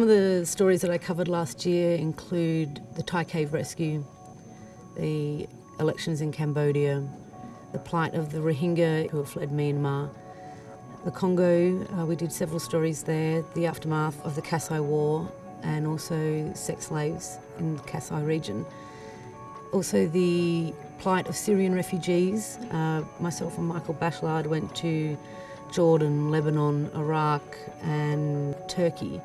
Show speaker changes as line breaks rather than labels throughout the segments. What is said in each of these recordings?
the stories that I covered last year include the Thai cave rescue, the elections in Cambodia, the plight of the Rohingya who have fled Myanmar, the Congo, uh, we did several stories there, the aftermath of the Kasai War and also sex slaves in the Kasai region. Also the plight of Syrian refugees. Uh, myself and Michael Bachelard went to Jordan, Lebanon, Iraq and Turkey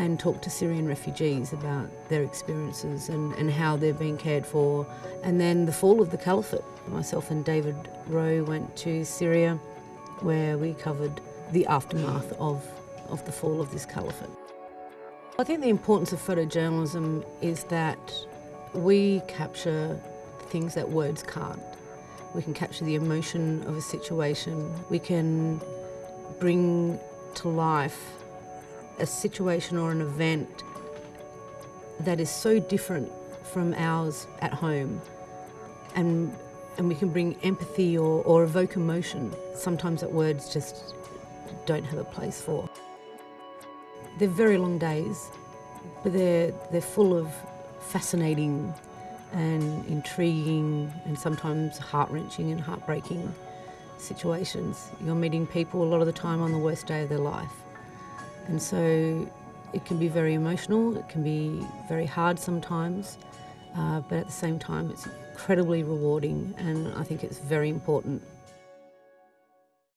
and talk to Syrian refugees about their experiences and, and how they're being cared for. And then the fall of the caliphate. Myself and David Rowe went to Syria where we covered the aftermath of, of the fall of this caliphate. I think the importance of photojournalism is that we capture things that words can't. We can capture the emotion of a situation. We can bring to life a situation or an event that is so different from ours at home and and we can bring empathy or, or evoke emotion sometimes that words just don't have a place for. They're very long days but they're they're full of fascinating and intriguing and sometimes heart-wrenching and heartbreaking situations. You're meeting people a lot of the time on the worst day of their life. And so it can be very emotional, it can be very hard sometimes, uh, but at the same time it's incredibly rewarding and I think it's very important